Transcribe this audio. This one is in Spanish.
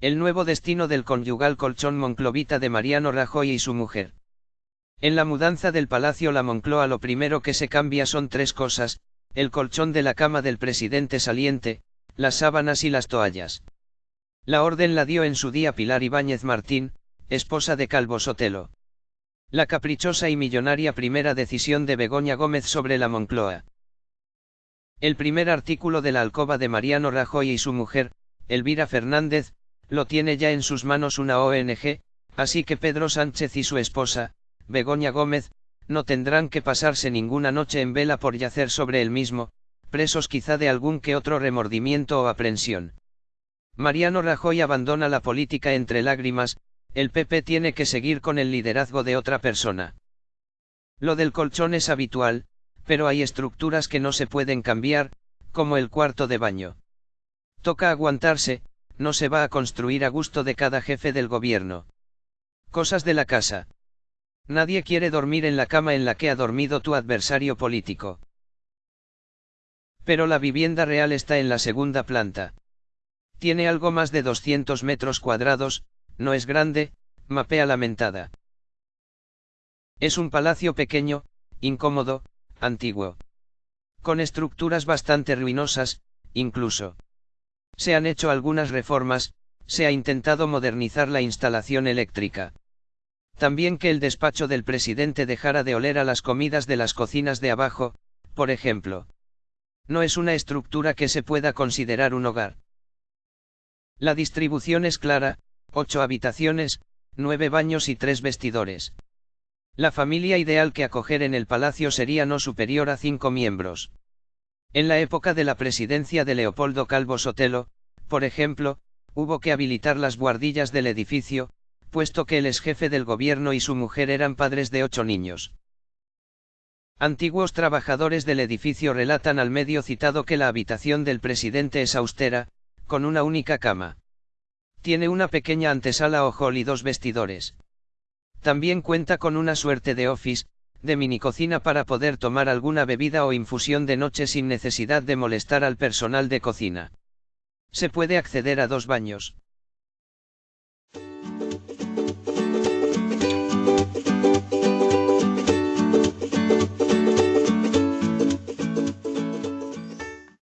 El nuevo destino del conyugal colchón Monclovita de Mariano Rajoy y su mujer. En la mudanza del Palacio La Moncloa lo primero que se cambia son tres cosas, el colchón de la cama del presidente saliente, las sábanas y las toallas. La orden la dio en su día Pilar Ibáñez Martín, esposa de Calvo Sotelo. La caprichosa y millonaria primera decisión de Begoña Gómez sobre la Moncloa. El primer artículo de la alcoba de Mariano Rajoy y su mujer, Elvira Fernández, lo tiene ya en sus manos una ONG, así que Pedro Sánchez y su esposa, Begoña Gómez, no tendrán que pasarse ninguna noche en vela por yacer sobre el mismo, presos quizá de algún que otro remordimiento o aprensión. Mariano Rajoy abandona la política entre lágrimas, el PP tiene que seguir con el liderazgo de otra persona. Lo del colchón es habitual, pero hay estructuras que no se pueden cambiar, como el cuarto de baño. Toca aguantarse, no se va a construir a gusto de cada jefe del gobierno. Cosas de la casa. Nadie quiere dormir en la cama en la que ha dormido tu adversario político. Pero la vivienda real está en la segunda planta. Tiene algo más de 200 metros cuadrados, no es grande, mapea lamentada. Es un palacio pequeño, incómodo, antiguo. Con estructuras bastante ruinosas, incluso. Se han hecho algunas reformas, se ha intentado modernizar la instalación eléctrica. También que el despacho del presidente dejara de oler a las comidas de las cocinas de abajo, por ejemplo. No es una estructura que se pueda considerar un hogar. La distribución es clara, ocho habitaciones, nueve baños y tres vestidores. La familia ideal que acoger en el palacio sería no superior a cinco miembros. En la época de la presidencia de Leopoldo Calvo Sotelo, por ejemplo, hubo que habilitar las guardillas del edificio, puesto que el ex jefe del gobierno y su mujer eran padres de ocho niños. Antiguos trabajadores del edificio relatan al medio citado que la habitación del presidente es austera, con una única cama. Tiene una pequeña antesala o hall y dos vestidores. También cuenta con una suerte de office, de minicocina para poder tomar alguna bebida o infusión de noche sin necesidad de molestar al personal de cocina. Se puede acceder a dos baños.